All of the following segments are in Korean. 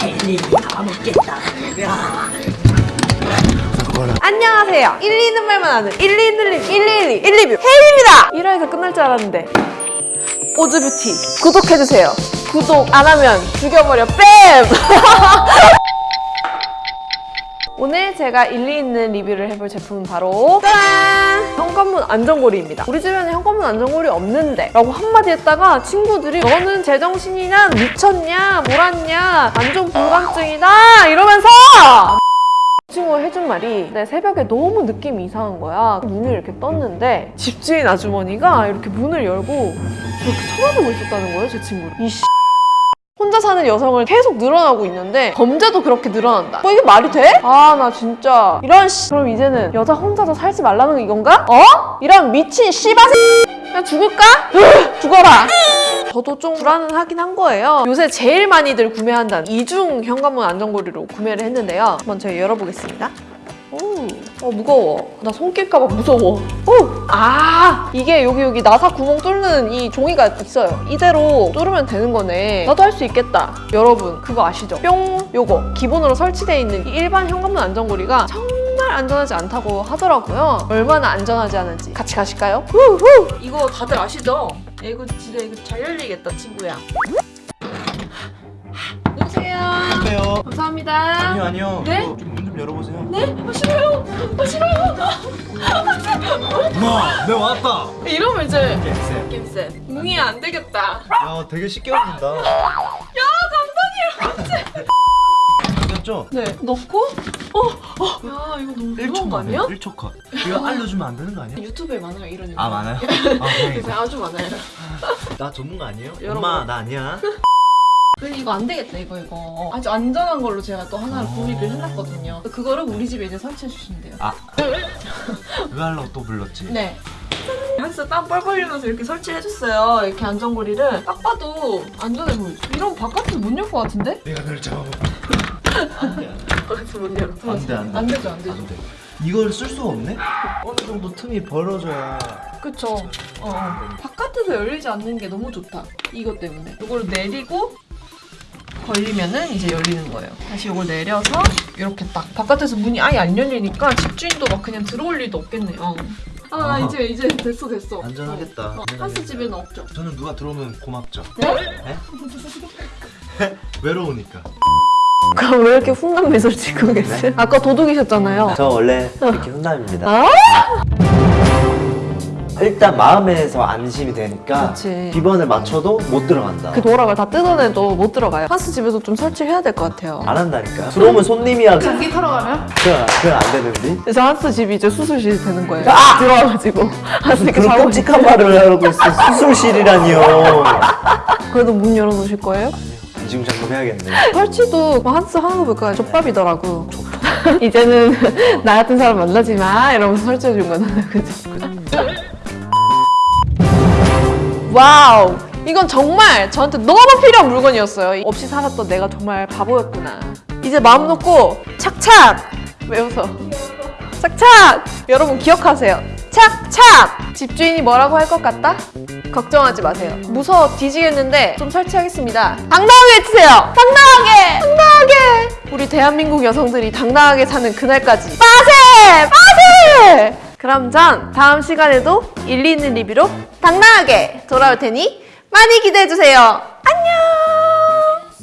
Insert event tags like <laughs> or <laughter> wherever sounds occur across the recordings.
헬리 다 먹겠다. 야. 안녕하세요 1, 2 있는 말만 아는 1, 2 있는 립 1, 2, 1, 1 리뷰 혜인입니다 1화에서 끝날 줄 알았는데 오즈뷰티 구독해주세요 구독 안 하면 죽여버려 뺨! <laughs> 오늘 제가 일리 있는 리뷰를 해볼 제품은 바로 짠! 현관문 안전고리입니다. 우리 주변에 현관문 안전고리 없는데 라고 한마디 했다가 친구들이 너는 제정신이냐 미쳤냐 몰았냐 안전 불감증이다 이러면서 친구가 해준 말이 내 새벽에 너무 느낌이 이상한 거야. 문을 이렇게 떴는데 집주인 아주머니가 이렇게 문을 열고 이렇게 쳐다보고 있었다는 거예요, 제 친구를. 이 사는 여성을 계속 늘어나고 있는데 범죄도 그렇게 늘어난다. 뭐 이게 말이 돼? 아 나 진짜 이런 씨. 그럼 이제는 여자 혼자서 살지 말라는 이건가? 어? 이런 미친 씨바새 그냥 죽을까? 으, 죽어라. 저도 좀 불안은 한 거예요. 요새 제일 많이들 구매한다는 이중 현관문 안전고리로 구매를 했는데요. 제가 열어보겠습니다. 오, 어 무거워. 나손 낄까봐 무서워. 오, 아 이게 여기 여기 나사 구멍 뚫는 이 종이가 있어요. 이대로 뚫으면 되는 거네. 나도 할 수 있겠다. 여러분 그거 아시죠? 뿅 요거 기본으로 설치되어 있는 이 일반 현관문 안전고리가 정말 안전하지 않다고 하더라고요. 얼마나 안전하지 않은지 같이 가실까요? 후후. 이거 다들 아시죠? 야, 이거 진짜 이거 잘 열리겠다 친구야. 여보세요. 안녕하세요. 감사합니다. 아니요 아니요. 네? 문좀 열어보세요. 네? 아, 싫어요. 아, 싫어요. 엄마, 내 왔다. 이러면 이제 쌤. 김쌤 웅이 안 되겠다. 야, 되게 쉽게 열린다. 야 감사해요. 됐죠? 네 넣고 어, 어. 야 이거 너무 무거운 거 아니야? 1초 컷. 이거 알려주면 안 되는 거 아니야? 유튜브에 많아요 이런 아 많아요? 아 다행이다. <laughs> 아주 많아요. 나 전문가 아니에요? 여러분. 엄마 나 아니야. 이거 안 되겠다 이거 이거 아주 안전한 걸로 제가 또 하나를 어. 구입을 해놨거든요. 그거를 우리 집에 이제 설치해 주시면 돼요. 아왜 하려고 또 불렀지? 네. 한스 땀 뻘뻘 흘리면서 이렇게 설치해줬어요. 이렇게 안전고리를 딱 봐도 안전해 보이죠? 이런 바깥에 못 열 것 같은데? 내가 널 잡아봐. 바깥에 못 열어. 안돼 안돼. 안 되죠, 안 되죠. 안 돼. 이걸 쓸 수가 없네? 어느 정도 틈이 벌어져야. 그쵸. 어, 어. 바깥에서 열리지 않는 게 너무 좋다. 이것 때문에. 이걸 내리고 걸리면은 이제 열리는 거예요. 다시 이걸 내려서 이렇게 딱 바깥에서 문이 아예 안 열리니까 집주인도 막 그냥 들어올 일도 없겠네요. 아, 나 아. 이제 이제 됐어 됐어. 안전하겠다. 어, 어. 한스 집에는 없죠. 저는 누가 들어오면 고맙죠. 네? 네? <laughs> 외로우니까. 그럼 왜 이렇게 훈남 미소를 짓고 계세요? 아까 도둑이셨잖아요. 저 원래 이렇게 훈남입니다. 아? 일단 마음에서 안심이 되니까 그치. 비번을 맞춰도 못 들어간다. 그 도락을 다 뜯어내도 못 들어가요. 한스 집에서 좀 설치해야 될 것 같아요. 안 한다니까. 들어오면 손님이야. 그건, 전기 타러 가면? 그건 안 되는데. 그래서 한스 집이 이제 수술실이 되는 거예요. 들어와가지고 한스 이렇게 그런 자고 끔찍한 말을 하고 있어. 수술실이라니요. 그래도 문 열어놓으실 거예요? 지금 잠금 해야겠네. 설치도 뭐 한스 하는 거 볼까요? 족밥이더라고. <laughs> 이제는 <laughs> 나 같은 사람 만나지 마 이러면서 설치해 준 거잖아요, 그죠? Wow! 이건 정말 저한테 너무 필요한 물건이었어요. 없이 살았던 내가 정말 바보였구나. 이제 마음 놓고 착착! 왜 웃어? 착착! 여러분 기억하세요. 착착! 집주인이 뭐라고 할 것 같다? 걱정하지 마세요. 무서워 뒤지겠는데 좀 설치하겠습니다. 당당하게 해주세요! 당당하게! 당당하게! 우리 대한민국 여성들이 당당하게 사는 그날까지 빠세! 그럼 전 다음 시간에도 일리 있는 리뷰로 당당하게 돌아올 테니 많이 기대해주세요. 안녕!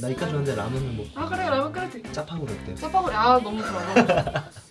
나 이까지 왔는데 라면은 뭐 아 그래 라면 끓여드릴게. 짜파구로 어때요? 짜파구리 아 너무 좋아 너무 좋아. <laughs>